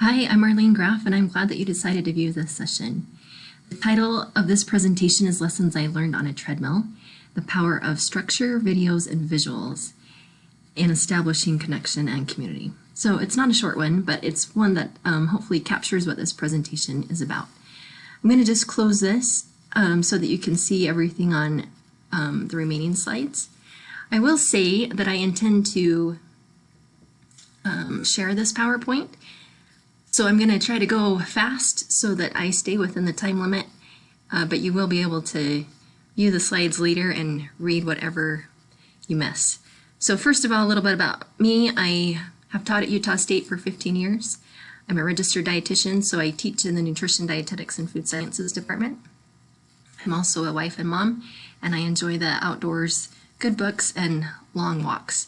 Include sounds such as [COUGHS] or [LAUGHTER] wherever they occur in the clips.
Hi, I'm Marlene Graff, and I'm glad that you decided to view this session. The title of this presentation is Lessons I Learned on a Treadmill, the Power of Structure, Videos, and Visuals in Establishing Connection and Community. So it's not a short one, but it's one that um, hopefully captures what this presentation is about. I'm going to just close this um, so that you can see everything on um, the remaining slides. I will say that I intend to um, share this PowerPoint so I'm going to try to go fast so that I stay within the time limit, uh, but you will be able to view the slides later and read whatever you miss. So first of all, a little bit about me. I have taught at Utah State for 15 years. I'm a registered dietitian, so I teach in the Nutrition, Dietetics, and Food Sciences department. I'm also a wife and mom, and I enjoy the outdoors, good books, and long walks.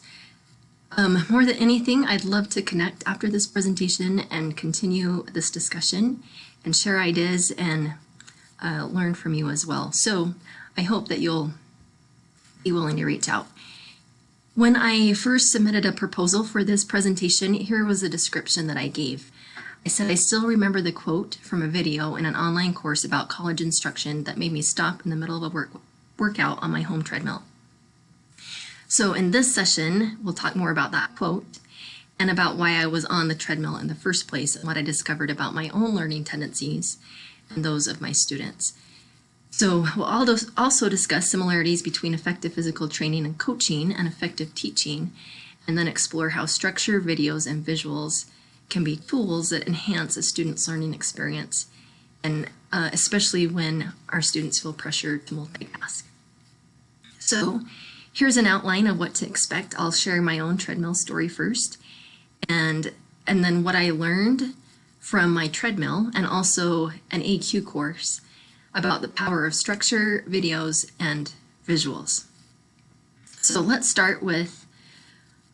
Um, more than anything, I'd love to connect after this presentation and continue this discussion and share ideas and uh, learn from you as well. So I hope that you'll be willing to reach out. When I first submitted a proposal for this presentation, here was a description that I gave. I said, I still remember the quote from a video in an online course about college instruction that made me stop in the middle of a work workout on my home treadmill. So in this session, we'll talk more about that quote and about why I was on the treadmill in the first place and what I discovered about my own learning tendencies and those of my students. So we'll also discuss similarities between effective physical training and coaching and effective teaching, and then explore how structure, videos, and visuals can be tools that enhance a student's learning experience, and uh, especially when our students feel pressured to multitask. So Here's an outline of what to expect. I'll share my own treadmill story first and, and then what I learned from my treadmill and also an ACUE course about the power of structure, videos, and visuals. So let's start with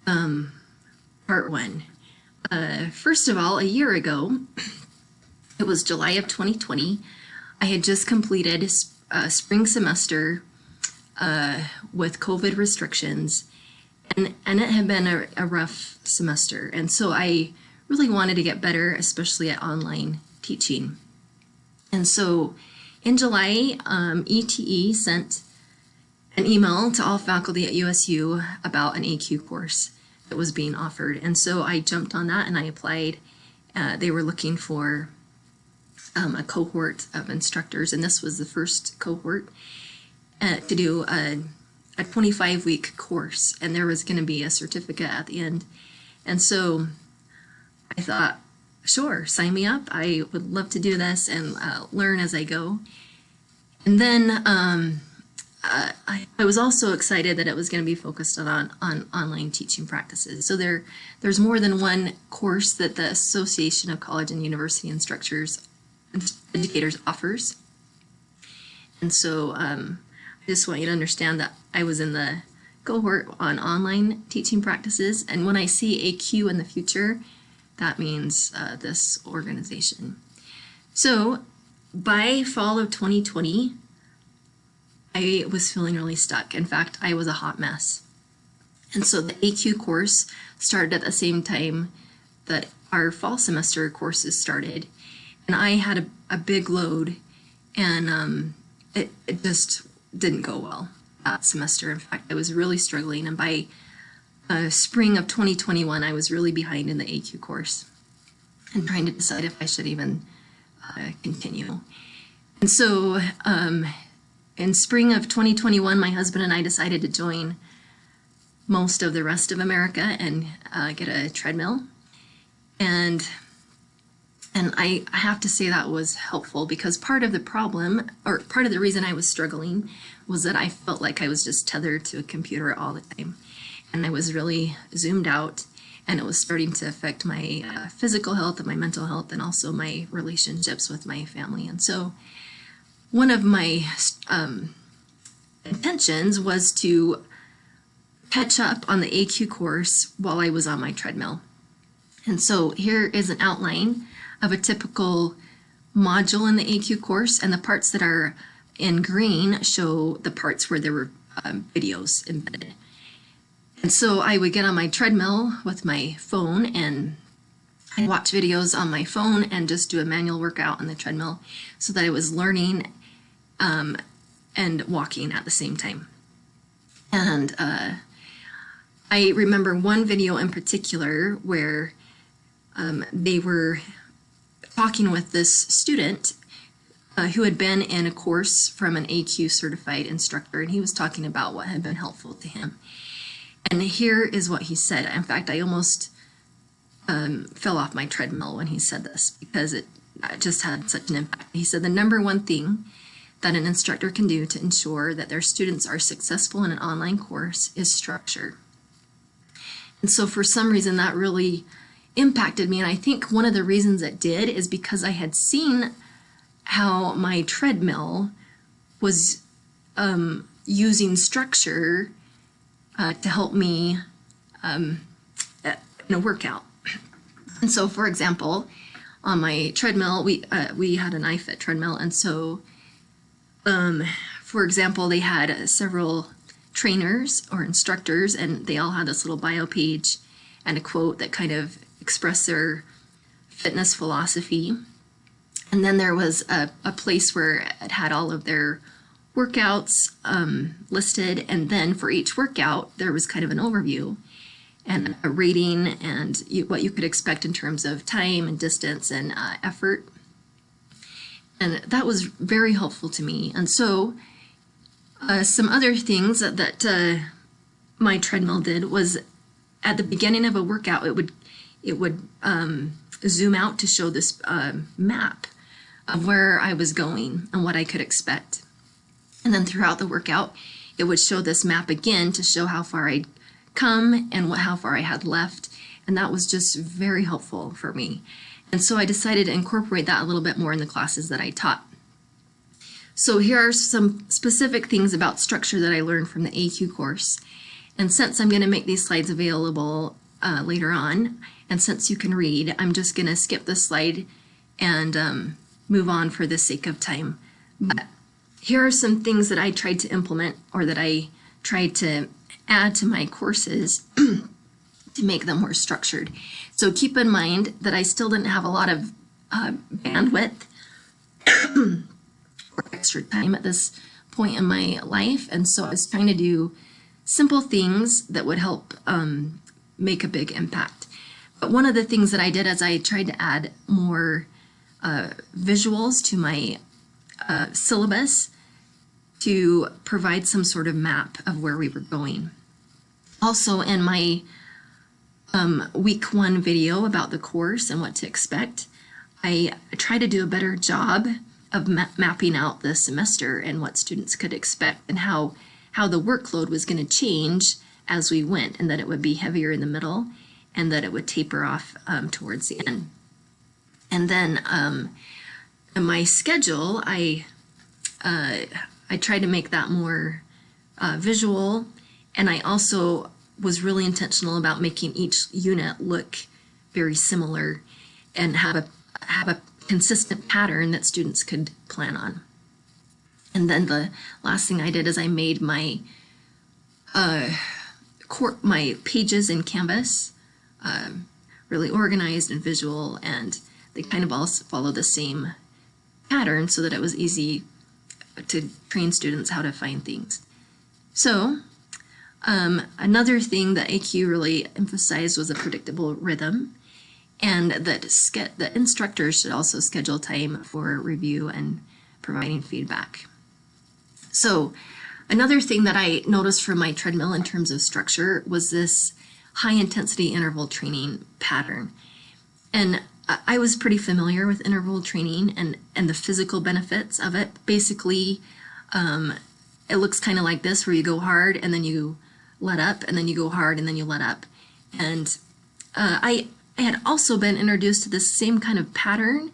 um, part one. Uh, first of all, a year ago, it was July of 2020, I had just completed a spring semester uh, with COVID restrictions, and, and it had been a, a rough semester. And so I really wanted to get better, especially at online teaching. And so in July, um, ETE sent an email to all faculty at USU about an ACUE course that was being offered. And so I jumped on that and I applied. Uh, they were looking for um, a cohort of instructors, and this was the first cohort uh, to do a, a 25 week course and there was going to be a certificate at the end. And so I thought, sure, sign me up. I would love to do this and uh, learn as I go. And then um, uh, I, I, was also excited that it was going to be focused on, on online teaching practices. So there, there's more than one course that the Association of College and University Instructors Educators offers. And so um, just want you to understand that I was in the cohort on online teaching practices, and when I see ACUE in the future, that means uh, this organization. So by fall of 2020, I was feeling really stuck. In fact, I was a hot mess. And so the ACUE course started at the same time that our fall semester courses started. And I had a, a big load and um, it, it just didn't go well that semester. In fact, I was really struggling, and by uh, spring of 2021, I was really behind in the ACUE course and trying to decide if I should even uh, continue. And so um, in spring of 2021, my husband and I decided to join most of the rest of America and uh, get a treadmill. And and I, have to say that was helpful because part of the problem, or part of the reason I was struggling, was that I felt like I was just tethered to a computer all the time. And I was really zoomed out, and it was starting to affect my uh, physical health and my mental health, and also my relationships with my family. And so, one of my um, intentions was to catch up on the ACUE course while I was on my treadmill. And so, here is an outline of a typical module in the ACUE course, and the parts that are in green show the parts where there were um, videos embedded. And so I would get on my treadmill with my phone and I watch videos on my phone and just do a manual workout on the treadmill so that I was learning um, and walking at the same time. And uh, I remember one video in particular where um, they were talking with this student uh, who had been in a course from an ACUE certified instructor, and he was talking about what had been helpful to him. And here is what he said. In fact, I almost um, fell off my treadmill when he said this because it just had such an impact. He said the number one thing that an instructor can do to ensure that their students are successful in an online course is structure. And so for some reason that really impacted me. And I think one of the reasons it did is because I had seen how my treadmill was um, using structure uh, to help me um, in a workout. And so, for example, on my treadmill, we uh, we had an iFit treadmill, and so, um, for example, they had uh, several trainers or instructors, and they all had this little bio page and a quote that kind of expressed their fitness philosophy. And then there was a, a place where it had all of their workouts um, listed, and then for each workout, there was kind of an overview and a rating and you, what you could expect in terms of time and distance and uh, effort. And that was very helpful to me. And so uh, some other things that, that uh, my treadmill did was at the beginning of a workout, it would it would um, zoom out to show this uh, map of where I was going and what I could expect. And then throughout the workout, it would show this map again to show how far I'd come and what, how far I had left. And that was just very helpful for me. And so I decided to incorporate that a little bit more in the classes that I taught. So here are some specific things about structure that I learned from the ACUE course. And since I'm going to make these slides available uh, later on, and since you can read, I'm just going to skip this slide and um, move on for the sake of time. But here are some things that I tried to implement or that I tried to add to my courses [CLEARS THROAT] to make them more structured. So keep in mind that I still didn't have a lot of uh, bandwidth [COUGHS] or extra time at this point in my life. And so I was trying to do simple things that would help um, make a big impact. One of the things that I did is I tried to add more uh, visuals to my uh, syllabus to provide some sort of map of where we were going. Also in my um, week one video about the course and what to expect, I try to do a better job of ma mapping out the semester and what students could expect and how, how the workload was going to change as we went and that it would be heavier in the middle and that it would taper off um, towards the end. And then um, my schedule, I, uh, I tried to make that more uh, visual and I also was really intentional about making each unit look very similar and have a have a consistent pattern that students could plan on. And then the last thing I did is I made my uh, my pages in Canvas um, really organized and visual, and they kind of all follow the same pattern so that it was easy to train students how to find things. So um, another thing that ACUE really emphasized was a predictable rhythm and that the instructors should also schedule time for review and providing feedback. So another thing that I noticed from my treadmill in terms of structure was this high intensity interval training pattern. And I was pretty familiar with interval training and, and the physical benefits of it. Basically, um, it looks kind of like this where you go hard and then you let up and then you go hard and then you let up. And uh, I, I had also been introduced to this same kind of pattern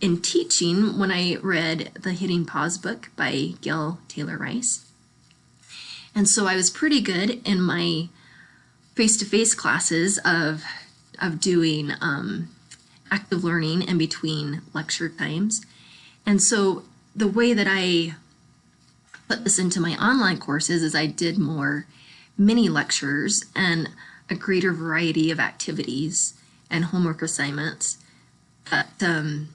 in teaching when I read the Hitting Pause book by Gail Taylor Rice. And so I was pretty good in my face-to-face -face classes of, of doing um, active learning in between lecture times. And so the way that I put this into my online courses is I did more mini lectures and a greater variety of activities and homework assignments that um,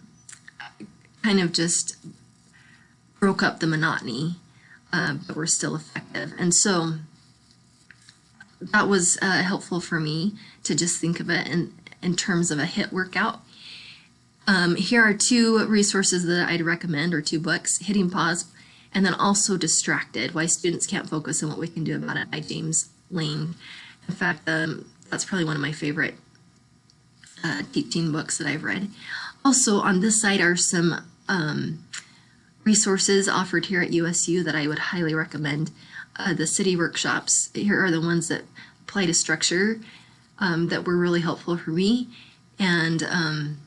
kind of just broke up the monotony, uh, but were still effective. And so that was uh, helpful for me to just think of it in, in terms of a HIIT workout. Um, here are two resources that I'd recommend, or two books, Hitting Pause, and then also Distracted, Why Students Can't Focus and What We Can Do About It by James Lang. In fact, um, that's probably one of my favorite uh, teaching books that I've read. Also, on this side are some um, resources offered here at USU that I would highly recommend. Uh, the CIDI workshops, here are the ones that apply to structure um, that were really helpful for me. And um,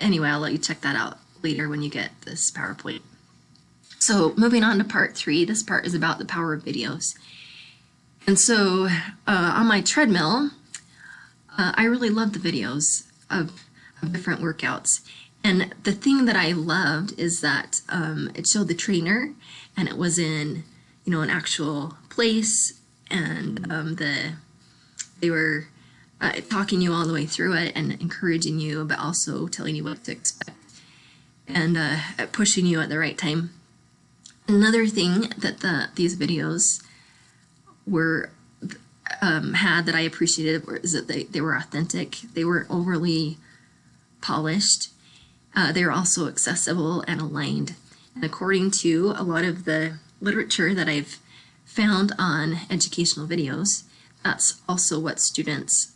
anyway, I'll let you check that out later when you get this PowerPoint. So moving on to part three, this part is about the power of videos. And so uh, on my treadmill, uh, I really love the videos of, of, different workouts. And the thing that I loved is that um, it showed the trainer and it was in, you know, an actual place and um, the they were uh, talking you all the way through it and encouraging you, but also telling you what to expect and uh, pushing you at the right time. Another thing that the these videos were um, had that I appreciated is that they, they were authentic. They weren't overly polished. Uh, they were also accessible and aligned. And according to a lot of the literature that I've found on educational videos, that's also what students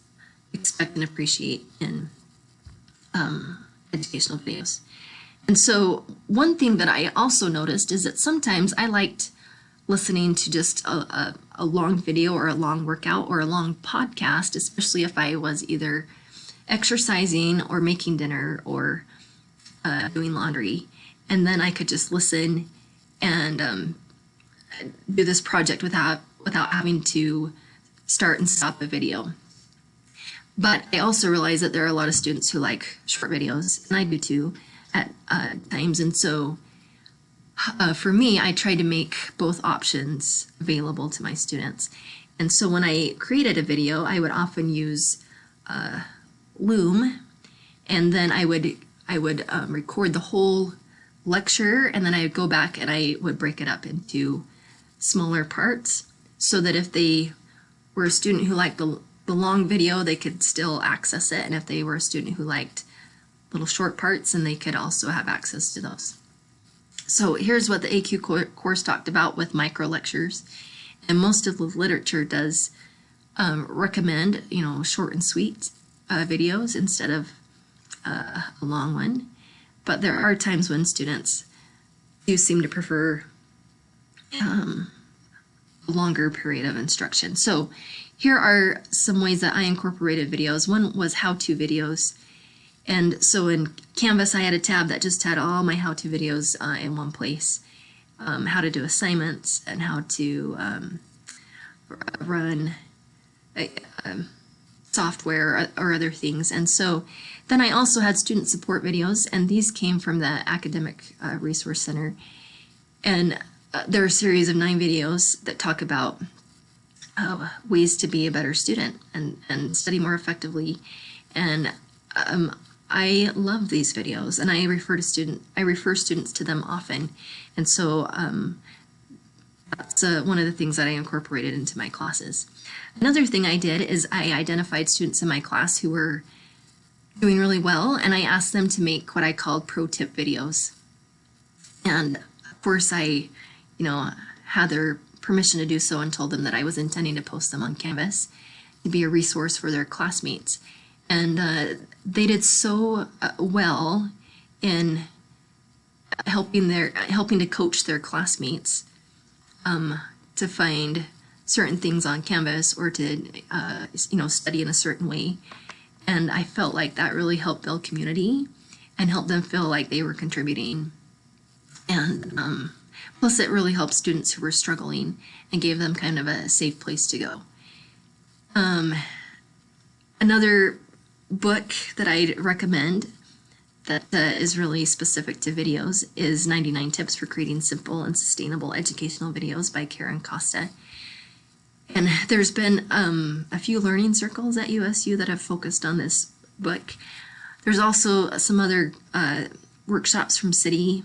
expect and appreciate in um, educational videos. And so one thing that I also noticed is that sometimes I liked listening to just a, a, a, long video or a long workout or a long podcast, especially if I was either exercising or making dinner or uh, doing laundry. And then I could just listen and um, do this project without without having to start and stop a video. But I also realize that there are a lot of students who like short videos, and I do too at uh, times. And so uh, for me, I try to make both options available to my students. And so when I created a video, I would often use uh, Loom, and then I would I would um, record the whole lecture, and then I would go back and I would break it up into smaller parts, so that if they were a student who liked the the long video, they could still access it, and if they were a student who liked little short parts, and they could also have access to those. So here's what the ACUE course talked about with micro lectures. And most of the literature does um, recommend, you know, short and sweet uh, videos instead of uh, a long one. But there are times when students do seem to prefer um, longer period of instruction. So here are some ways that I incorporated videos. One was how-to videos. And so in Canvas, I had a tab that just had all my how-to videos uh, in one place. Um, how to do assignments and how to um, run a, uh, um, software or, or, other things. And so then I also had student support videos, and these came from the Academic uh, Resource Center. And uh, there are a series of nine videos that talk about uh, ways to be a better student and, and study more effectively. And um, I love these videos and I refer to student I refer students to them often and so um, that's uh, one of the things that I incorporated into my classes. Another thing I did is I identified students in my class who were doing really well and I asked them to make what I called pro tip videos and of course I you know had their permission to do so and told them that I was intending to post them on Canvas to be a resource for their classmates. And uh, they did so uh, well in helping their helping to coach their classmates um, to find certain things on Canvas or to uh, you know study in a certain way, and I felt like that really helped build community and helped them feel like they were contributing, and um, plus it really helped students who were struggling and gave them kind of a safe place to go. Um, another book that I'd recommend that uh, is really specific to videos is 99 Tips for Creating Simple and Sustainable Educational Videos by Karen Costa. And there's been um, a few learning circles at USU that have focused on this book. There's also some other uh, workshops from CIDI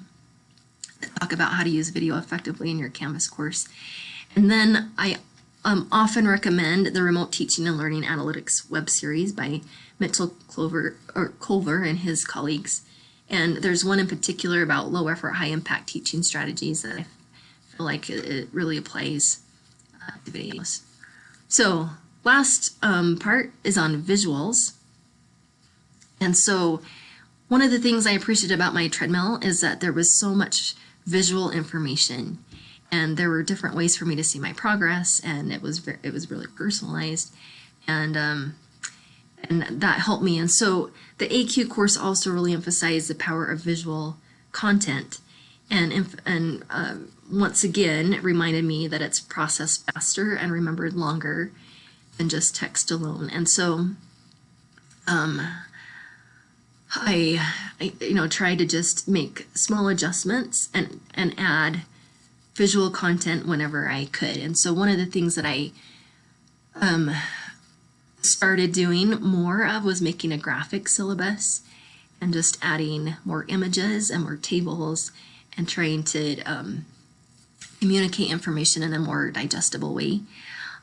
talk about how to use video effectively in your Canvas course. And then I um, often recommend the Remote Teaching and Learning Analytics web series by Mitchell Clover or Colver and his colleagues. And there's one in particular about low effort, high impact teaching strategies that I feel like it really applies uh, to videos. So last um, part is on visuals. And so one of the things I appreciated about my treadmill is that there was so much visual information. And there were different ways for me to see my progress and it was very, it was really personalized. And um, and that helped me. And so the ACUE course also really emphasized the power of visual content. And and uh, once again it reminded me that it's processed faster and remembered longer than just text alone. And so um, I, I you know tried to just make small adjustments and and add visual content whenever I could. And so one of the things that I um, started doing more of was making a graphic syllabus and just adding more images and more tables and trying to um, communicate information in a more digestible way.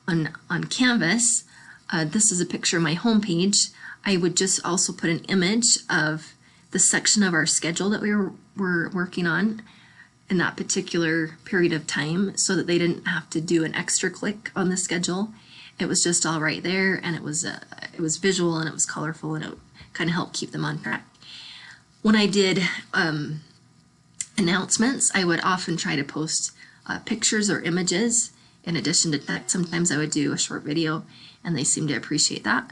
On, on Canvas, uh, this is a picture of my homepage. I would just also put an image of the section of our schedule that we were, were working on in that particular period of time so that they didn't have to do an extra click on the schedule. It was just all right there and it was uh, it was visual and it was colorful and it kind of helped keep them on track. When I did um, announcements, I would often try to post uh, pictures or images in addition to text. Sometimes I would do a short video and they seemed to appreciate that.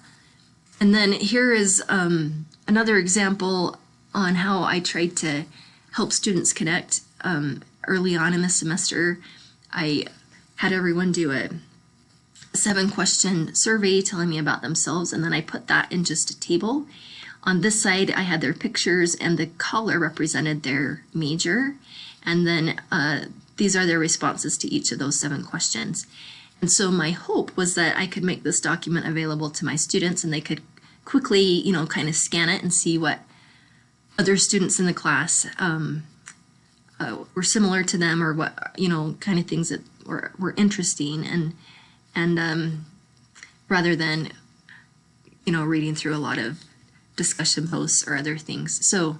And then here is um, another example on how I tried to help students connect um, early on in the semester, I had everyone do a seven question survey telling me about themselves, and then I put that in just a table. On this side, I had their pictures, and the color represented their major, and then uh, these are their responses to each of those seven questions. And so my hope was that I could make this document available to my students and they could quickly, you know, kind of scan it and see what other students in the class um, uh, were similar to them or what you know kind of things that were, were interesting and and um, rather than you know reading through a lot of discussion posts or other things so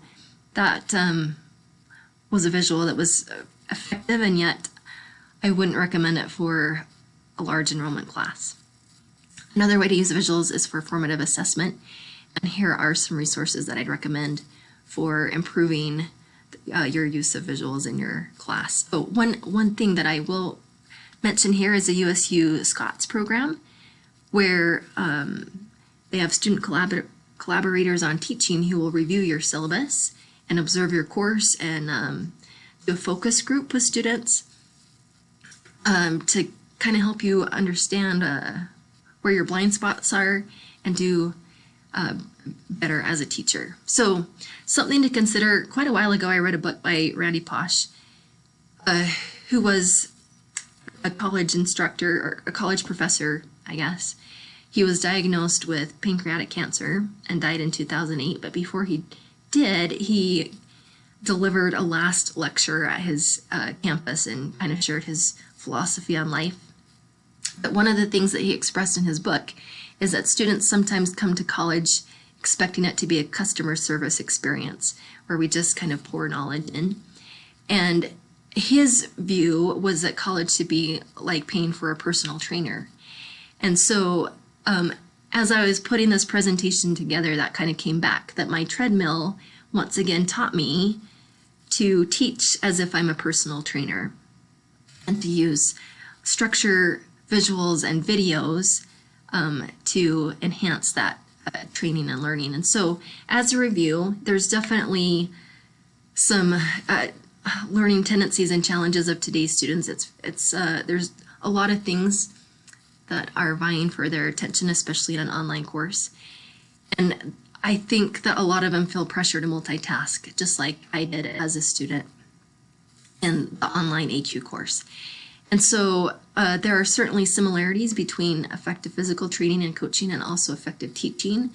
that um, was a visual that was effective and yet I wouldn't recommend it for a large enrollment class. Another way to use visuals is for formative assessment and here are some resources that I'd recommend for improving uh, your use of visuals in your class. Oh, one, one thing that I will mention here is the USU SCOTS program, where um, they have student collabor collaborators on teaching who will review your syllabus and observe your course and um, do a focus group with students um, to kind of help you understand uh, where your blind spots are and do uh, better as a teacher. So something to consider, quite a while ago I read a book by Randy Pausch, uh, who was a college instructor or a college professor, I guess. He was diagnosed with pancreatic cancer and died in 2008, but before he did, he delivered a last lecture at his uh, campus and kind of shared his philosophy on life. But one of the things that he expressed in his book is that students sometimes come to college expecting it to be a customer service experience where we just kind of pour knowledge in. And his view was that college should be like paying for a personal trainer. And so um, as I was putting this presentation together, that kind of came back that my treadmill once again taught me to teach as if I'm a personal trainer and to use structure, visuals, and videos um, to enhance that uh, training and learning. And so as a review, there's definitely some uh, learning tendencies and challenges of today's students. It's, it's uh, There's a lot of things that are vying for their attention, especially in an online course. And I think that a lot of them feel pressure to multitask, just like I did as a student in the online ACUE course. And so uh, there are certainly similarities between effective physical training and coaching and also effective teaching.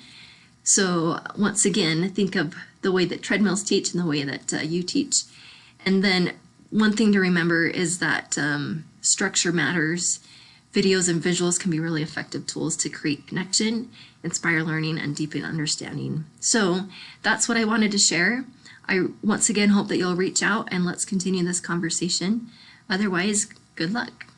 So once again, think of the way that treadmills teach and the way that uh, you teach. And then one thing to remember is that um, structure matters. Videos and visuals can be really effective tools to create connection, inspire learning, and deepen understanding. So that's what I wanted to share. I once again hope that you'll reach out and let's continue this conversation. Otherwise, good luck.